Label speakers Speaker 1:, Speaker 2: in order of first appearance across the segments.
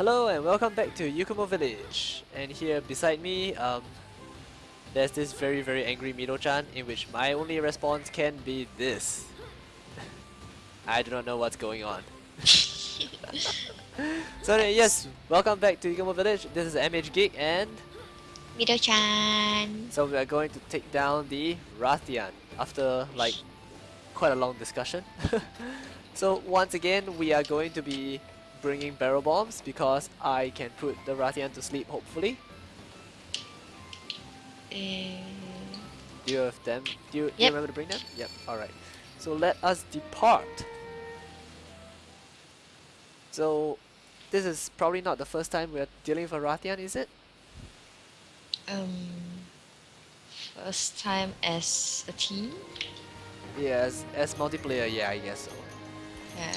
Speaker 1: Hello and welcome back to Yukumo Village. And here beside me, um, there's this very very angry Mito-chan in which my only response can be this. I do not know what's going on. so anyway, yes, welcome back to Yukumo Village. This is MH Geek and
Speaker 2: Mito-chan.
Speaker 1: so we are going to take down the Rathian after like quite a long discussion. so once again, we are going to be bringing barrel bombs because I can put the Rathian to sleep hopefully.
Speaker 2: Uh,
Speaker 1: Do you have them? Do you, do you remember to bring them? Yep, alright. So let us depart. So this is probably not the first time we are dealing with a Rathian, is it?
Speaker 2: um, first time as a team.
Speaker 1: Yes, as multiplayer, yeah, I guess so.
Speaker 2: Yeah.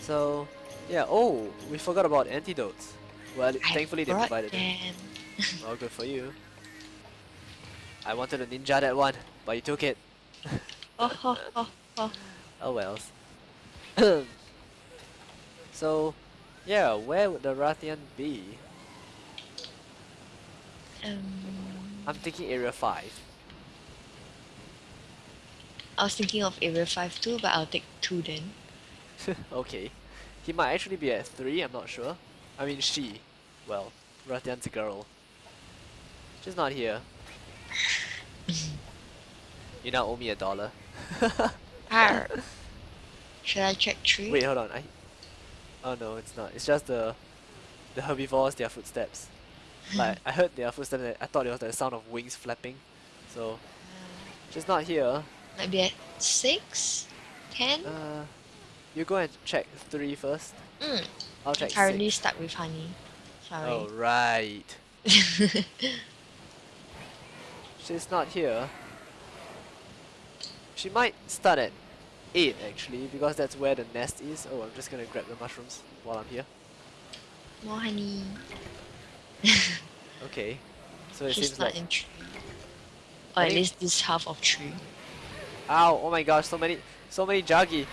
Speaker 1: So, yeah, oh, we forgot about antidotes. Well,
Speaker 2: I
Speaker 1: thankfully they provided them. Well, good for you. I wanted a ninja that one, but you took it.
Speaker 2: Oh, ho, ho, ho.
Speaker 1: Oh wells. so, yeah, where would the Rathian be?
Speaker 2: Um,
Speaker 1: I'm thinking area 5.
Speaker 2: I was thinking of area 5 too, but I'll take 2 then.
Speaker 1: okay. He might actually be at 3, I'm not sure. I mean, she. Well, Rathian's a girl. She's not here. you now owe me a dollar.
Speaker 2: Arr. Should I check 3?
Speaker 1: Wait, hold on. I. Oh no, it's not. It's just the the herbivores, their footsteps. Like I heard their footsteps. and I thought it was the sound of wings flapping. So she's not here.
Speaker 2: Maybe at 6? 10?
Speaker 1: Uh, you go and check three first.
Speaker 2: Mm.
Speaker 1: I'll check
Speaker 2: currently
Speaker 1: six.
Speaker 2: stuck with honey. Sorry.
Speaker 1: Oh right. She's not here. She might start at eight actually because that's where the nest is. Oh, I'm just gonna grab the mushrooms while I'm here.
Speaker 2: More honey.
Speaker 1: Okay. So it
Speaker 2: She's
Speaker 1: seems
Speaker 2: not
Speaker 1: like
Speaker 2: in tree. Or at least this half of tree.
Speaker 1: Ow! Oh my gosh! So many, so many Jaggi.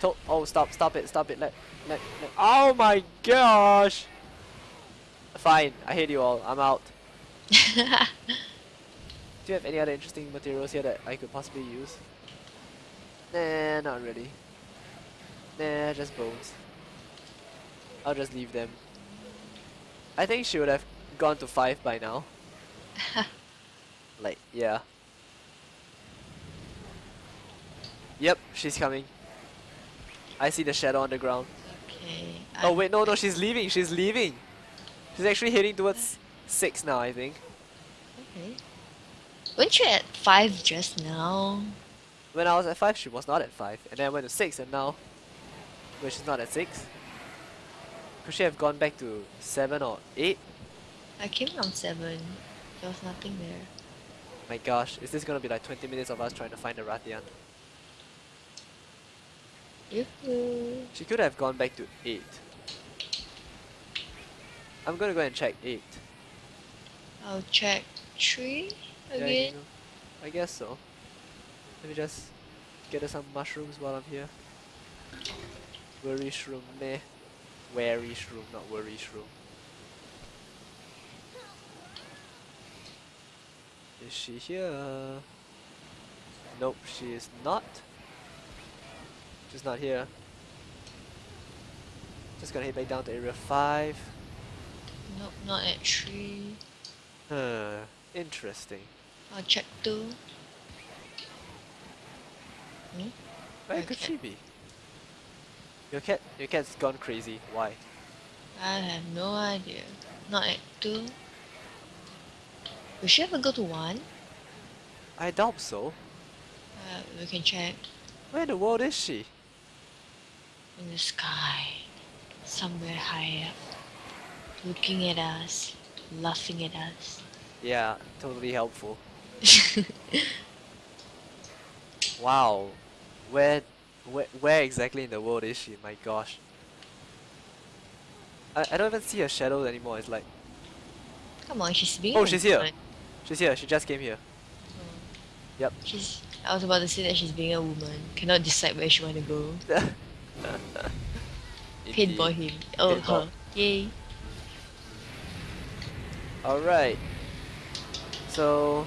Speaker 1: To oh, stop! Stop it! Stop it! Let, let, let. Oh my gosh! Fine. I hate you all. I'm out. Do you have any other interesting materials here that I could possibly use? Nah, not really. Nah, just bones. I'll just leave them. I think she would have gone to five by now. like, yeah. Yep, she's coming. I see the shadow on the ground.
Speaker 2: okay.
Speaker 1: Oh
Speaker 2: I-
Speaker 1: wait, no, no, she's leaving. She's leaving. She's actually heading towards six now, I think.
Speaker 2: Okay. Weren't you at 5 just now?
Speaker 1: When I was at five, she was not at five, and then I went to six, and now, where she's not at six. Could she have gone back to seven or eight?
Speaker 2: I came from 7. There was nothing there.
Speaker 1: My gosh, is this gonna be like 20 minutes of us trying to find the Rathian? She could have gone back to eight. I'm gonna go and check eight.
Speaker 2: I'll check 3
Speaker 1: Yeah, you
Speaker 2: again.
Speaker 1: know, I guess so. Let me just get some mushrooms while I'm here. Worry shroom, meh. Wary shroom, not worry shroom. Is she here? Nope, she is not. She's not here. Just gonna head back down to area 5.
Speaker 2: Nope, not at 3.
Speaker 1: Huh, interesting.
Speaker 2: I'll check 2. Hmm?
Speaker 1: Where could
Speaker 2: Okay.
Speaker 1: she be? Your cat, your cat's gone crazy. Why?
Speaker 2: I have no idea. Not at 2. Will she ever go to 1?
Speaker 1: I doubt so.
Speaker 2: Uh, we can check.
Speaker 1: Where in the world is she?
Speaker 2: In the sky. Somewhere high up. Looking at us. Laughing at us.
Speaker 1: Yeah, totally helpful. Wow, where, where, where exactly in the world is she? My gosh. I, I don't even see her shadow anymore. It's like,
Speaker 2: Come on, she's being
Speaker 1: Oh, she's here.
Speaker 2: woman.
Speaker 1: she's here. She just came here. Oh. Yep.
Speaker 2: She's. I was about to say that she's being a woman. Cannot decide where she want to go. Paintball
Speaker 1: Indeed.
Speaker 2: him. Oh, her. Yay.
Speaker 1: Alright. So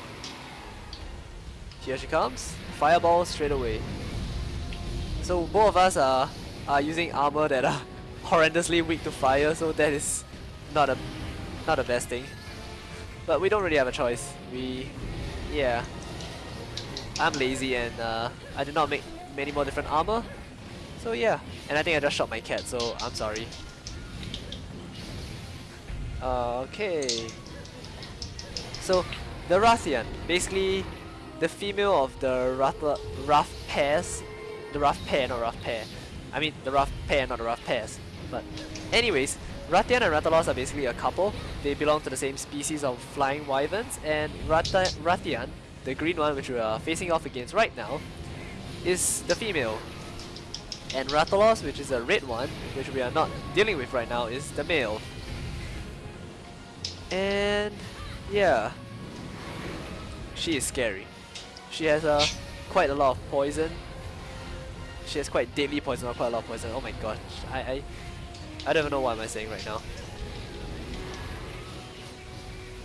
Speaker 1: here she comes. Fireball straight away. So both of us are are using armor that are horrendously weak to fire, so that is not a not the best thing. But we don't really have a choice. We yeah. I'm lazy and uh, I did not make many more different armor. So yeah. And I think I just shot my cat, so I'm sorry. Uh, okay. So the Rathian, basically the female of the Rath rough pairs, the rough pair, not rough pair. I mean the rough pair, not the rough pairs. But anyways, Rathian and Rathalos are basically a couple. They belong to the same species of flying wyverns, and Ratha Rathian, the green one which we are facing off against right now, is the female. And Rathalos, which is a red one, which we are not dealing with right now, is the male. And yeah, she is scary. She has uh, quite a lot of poison. She has quite deadly poison, or quite a lot of poison. Oh my god, I, I, I don't even know what am I saying right now.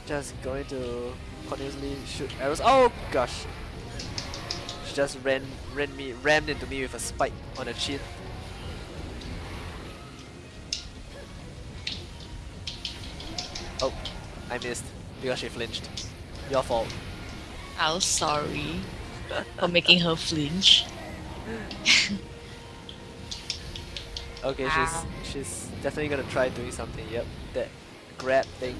Speaker 1: Just going to continuously shoot arrows. Oh gosh, just ran, ran me, rammed into me with a spike on the chin. Oh, I missed because she flinched. Your fault.
Speaker 2: I'm sorry for making her flinch.
Speaker 1: okay,
Speaker 2: Ow.
Speaker 1: she's she's definitely gonna try doing something. Yep, that grab thing.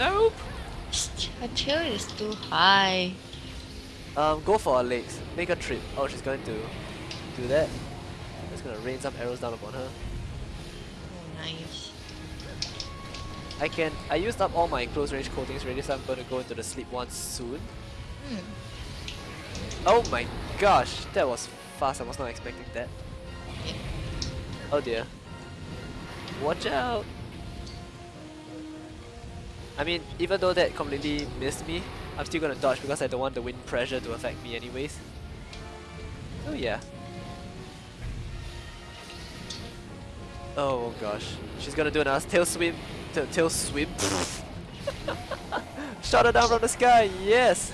Speaker 1: Nope.
Speaker 2: Her tail is too high.
Speaker 1: Um, go for her legs. Make a trip. Oh, she's going to do that. Just gonna rain some arrows down upon her.
Speaker 2: Oh, nice.
Speaker 1: I can. I used up all my close range coatings already, so I'm to go into the sleep one soon.
Speaker 2: Hmm.
Speaker 1: Oh my gosh, that was fast. I was not expecting that.
Speaker 2: Yeah.
Speaker 1: Oh dear. Watch out! I mean, even though that completely missed me, I'm still gonna dodge because I don't want the wind pressure to affect me anyways. Oh yeah. Oh gosh. She's gonna do another tail swim. Tail, tail swim. Shot her down from the sky, yes!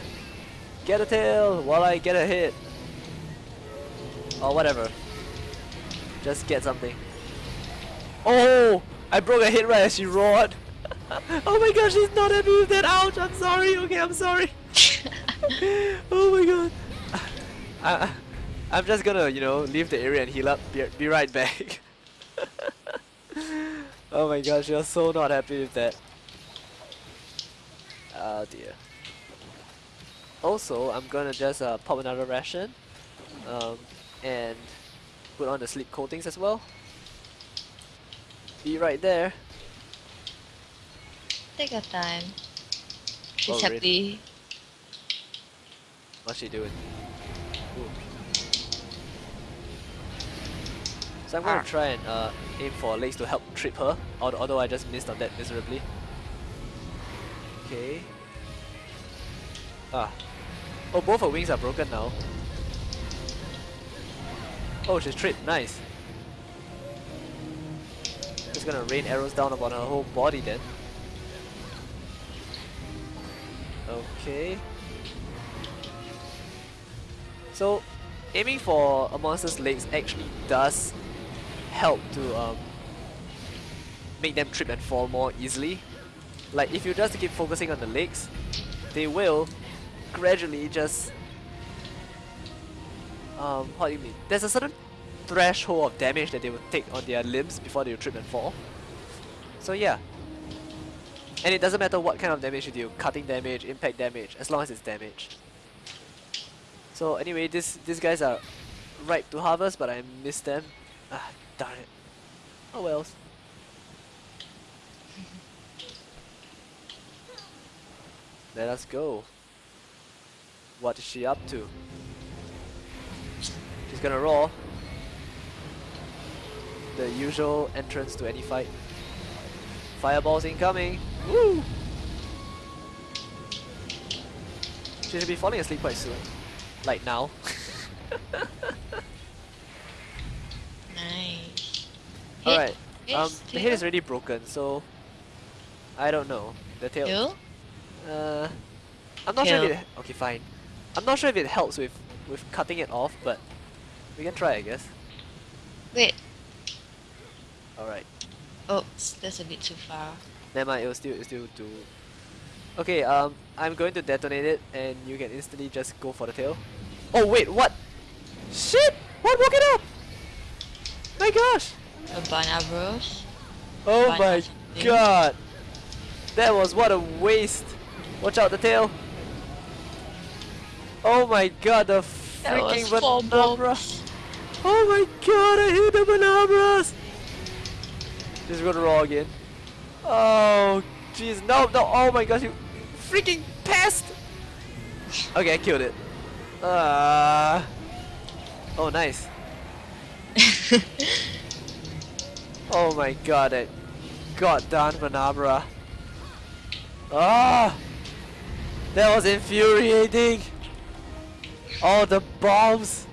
Speaker 1: Get a tail while I get a hit. Or whatever. Just get something. Oh! I broke a hit right as she roared. Oh my gosh, she's not happy with that. Ouch! I'm sorry. Okay, I'm sorry. oh my god. I, I'm just gonna, you know, leave the area and heal up. Be, be right back. oh my gosh, you're so not happy with that. Oh dear. Also, I'm gonna just uh, pop another ration um, and put on the sleep coatings as well. Be right there.
Speaker 2: Take your time. She's
Speaker 1: Oh, really?
Speaker 2: happy.
Speaker 1: What's she doing? Ooh. So I'm gonna
Speaker 2: Ah.
Speaker 1: try and uh, aim for legs to help trip her, al- although I just missed on that miserably. Okay. Ah. Oh, both her wings are broken now. Oh, she's tripped. Nice. Just gonna rain arrows down upon her whole body then. Okay. So, aiming for a monster's legs actually does help to um, make them trip and fall more easily. Like, if you just keep focusing on the legs, they will gradually just... Um, how do you mean? There's a certain threshold of damage that they will take on their limbs before they trip and fall. So yeah. And it doesn't matter what kind of damage you deal, cutting damage, impact damage, as long as it's damage. So anyway, this these guys are ripe to harvest, but I missed them. Ah, darn it. Oh wells. Let us go. What is she up to? She's gonna roar. The usual entrance to any fight. Fireballs incoming! Woo! She should be falling asleep quite soon. Like now.
Speaker 2: Nice.
Speaker 1: Alright. Um, the head is already broken, so I don't know. The tail.
Speaker 2: You?
Speaker 1: Uh, I'm not sure if it. Okay, fine. I'm not sure if it helps with with cutting it off, but we can try, I guess.
Speaker 2: Wait.
Speaker 1: All right.
Speaker 2: Oops, that's a bit too far.
Speaker 1: Never mind. It will still it will still do. Okay. Um, I'm going to detonate it, and you can instantly just go for the tail. Oh wait, what? Shit! What woke it up? My gosh!
Speaker 2: A bros.
Speaker 1: Oh my
Speaker 2: something.
Speaker 1: god! That was what a waste! Watch out the tail! Oh my god, the
Speaker 2: That
Speaker 1: freaking
Speaker 2: bombs.
Speaker 1: Oh my god, I hate the Bnahabras! Just gonna roll again. Oh jeez, no, no, oh my gosh, you freaking pest! Okay, I killed it. Ah. oh, nice. Oh my god, that goddamn Bnahabra. Ah! That was infuriating! All the bombs!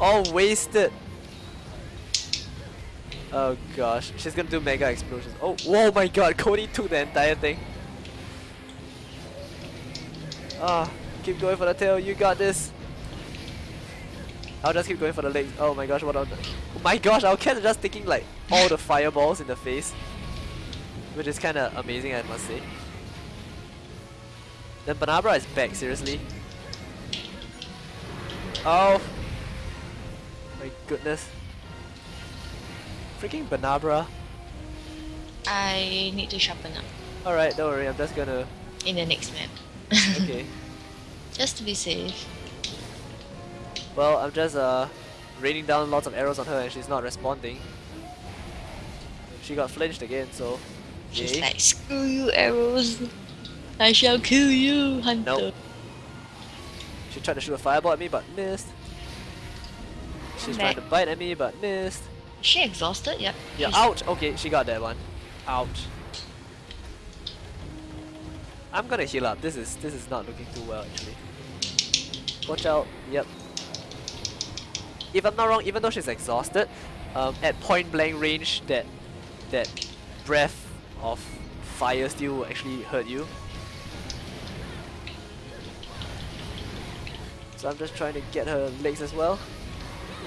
Speaker 1: All wasted! Oh gosh, she's gonna do mega explosions. Oh, whoa my god, Cody took the entire thing. Ah, keep going for the tail, you got this. I'll just keep going for the legs. Oh my gosh, what the... Oh my gosh, our cats are just taking like all the fireballs in the face. Which is kinda amazing, I must say. Then Bnahabra is back, seriously. Oh! My goodness. Freaking Bnahabra.
Speaker 2: I need to sharpen up
Speaker 1: Alright, don't worry, I'm just gonna...
Speaker 2: in the next map.
Speaker 1: Okay.
Speaker 2: Just to be safe.
Speaker 1: Well, I'm just uh raining down lots of arrows on her and she's not responding. She got flinched again, so
Speaker 2: She's
Speaker 1: yay.
Speaker 2: like, screw you arrows. I shall kill you, hunter.
Speaker 1: Nope. She tried to shoot a fireball at me but missed. She's trying to bite at me but missed.
Speaker 2: Is she exhausted? Yep.
Speaker 1: Yeah,
Speaker 2: She's-
Speaker 1: ouch! Okay, she got that one. Ouch. I'm gonna heal up. This is this is not looking too well actually. Watch out. Yep. If I'm not wrong, even though she's exhausted, um, at point blank range, that that breath of fire still will actually hurt you. So I'm just trying to get her legs as well.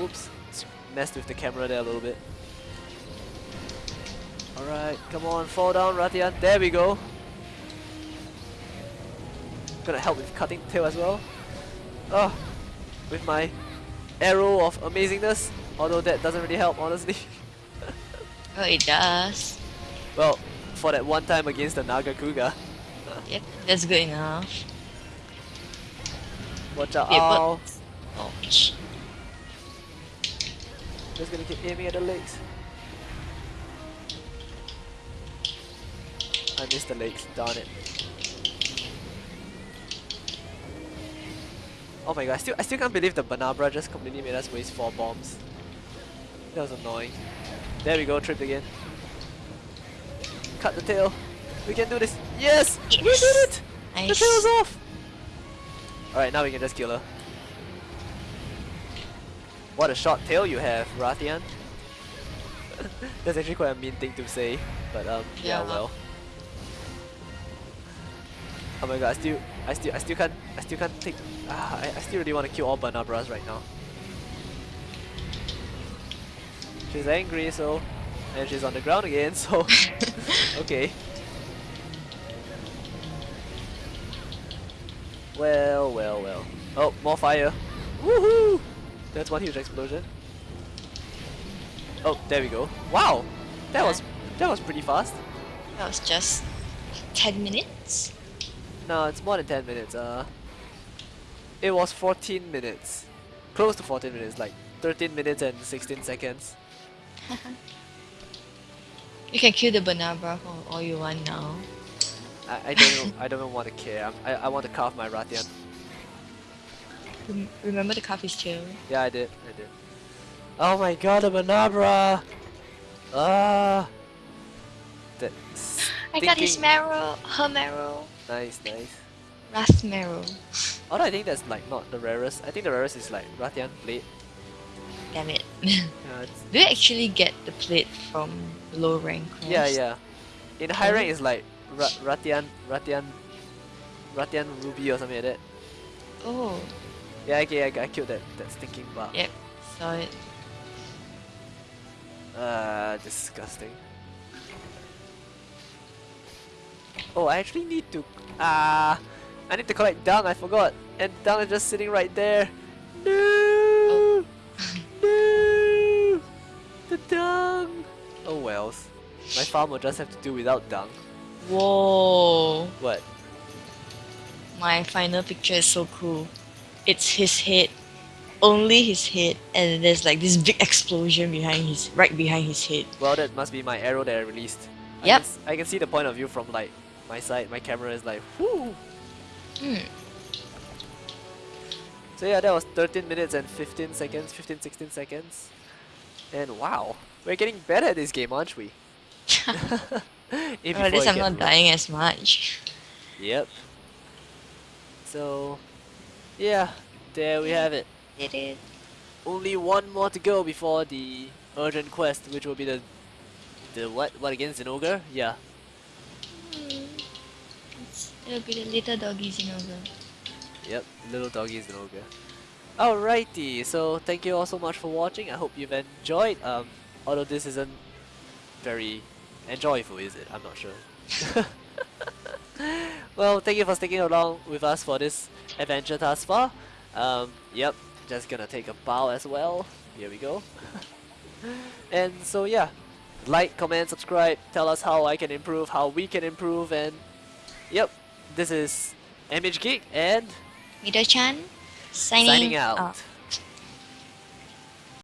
Speaker 1: Oops, messed with the camera there a little bit. Alright, come on, fall down, Rathian. There we go. Gonna help with cutting tail as well. Oh, with my arrow of amazingness. Although that doesn't really help, honestly.
Speaker 2: Oh, it does.
Speaker 1: well, for that one time against the Nargacuga.
Speaker 2: Yep, that's good enough.
Speaker 1: Watch out.
Speaker 2: Oh, yeah, but- Ouch.
Speaker 1: Just gonna keep aiming at the legs. I missed the legs, darn it. Oh my god, I still, I still can't believe the Bnahabra just completely made us waste 4 bombs. That was annoying. There we go, tripped again. Cut the tail. We can do this. Yes! We did
Speaker 2: Yes!
Speaker 1: it! The
Speaker 2: Nice.
Speaker 1: tail's off! Alright, now we can just kill her. What a short tail you have, Rathian. That's actually quite a mean thing to say, but um, yeah,
Speaker 2: Yeah.
Speaker 1: well. Oh my god, I still, I still, I still can't, I still can't take. Ah, I, I still really want to kill all Bnahabras right now. She's angry, so, and she's on the ground again, so, okay. Well, well, well. Oh, more fire. Woohoo! That's one huge explosion. Oh, there we go. Wow! That was that was pretty fast.
Speaker 2: That was just 10 minutes.
Speaker 1: No, it's more than 10 minutes. Uh, it was 14 minutes. Close to 14 minutes, like 13 minutes and 16 seconds.
Speaker 2: You can kill the banana for all you want now.
Speaker 1: I, I don't even, I don't even want to care. I'm, I I want to carve my Rathian.
Speaker 2: Rem- remember the coffee's tail?
Speaker 1: Yeah, I did. I did. Oh my god, a Bnahabra! Ah! That
Speaker 2: I got his marrow, her marrow,
Speaker 1: Nice, nice.
Speaker 2: Rath marrow.
Speaker 1: Although I think that's like not the rarest. I think the rarest is like Rathian Plate.
Speaker 2: Damn it.
Speaker 1: Yeah,
Speaker 2: Do you actually get the plate from low rank?
Speaker 1: yeah,
Speaker 2: quest?
Speaker 1: yeah. In high rank, it's like Ra Rathian, Rathian, Rathian Ruby or something like that.
Speaker 2: Oh,
Speaker 1: Yeah, okay, I, I killed that, that stinking bug.
Speaker 2: yep, saw it.
Speaker 1: Uh, disgusting. Oh, I actually need to. Ah, I need to collect dung. I forgot, and dung is just sitting right there. No, no, the dung. Oh wells, my farm will just have to do without dung.
Speaker 2: Whoa,
Speaker 1: What?
Speaker 2: my final picture is so cool. It's his head, only his head, and there's like this big explosion behind his, right behind his head.
Speaker 1: Well, that must be my arrow that I released. Yes
Speaker 2: i
Speaker 1: can, s- I can see the point of view from like my side. My camera is like, whoo.
Speaker 2: Hmm.
Speaker 1: So yeah, that was 13 minutes and 15 seconds, 15, 16 seconds. And wow, we're getting better at this game, aren't we? Eh,
Speaker 2: at least
Speaker 1: I
Speaker 2: I'm not
Speaker 1: rude.
Speaker 2: dying as much.
Speaker 1: Yep. So, yeah, there we have it.
Speaker 2: It is.
Speaker 1: Only one more to go before the urgent quest, which will be the the what? What against an ogre? Yeah.
Speaker 2: It'll be the little doggies in ogre.
Speaker 1: Yep, little doggies is an ogre. Alrighty, so thank you all so much for watching. I hope you've enjoyed. Um, although this isn't very enjoyable, is it? I'm not sure. well, thank you for sticking along with us for this adventure thus far. Um, yep, just gonna take a bow as well. Here we go. and so yeah, like, comment, subscribe. Tell us how I can improve, how we can improve, and yep, this is MH Geek and
Speaker 2: Mito-chan, signing,
Speaker 1: signing out.
Speaker 2: off.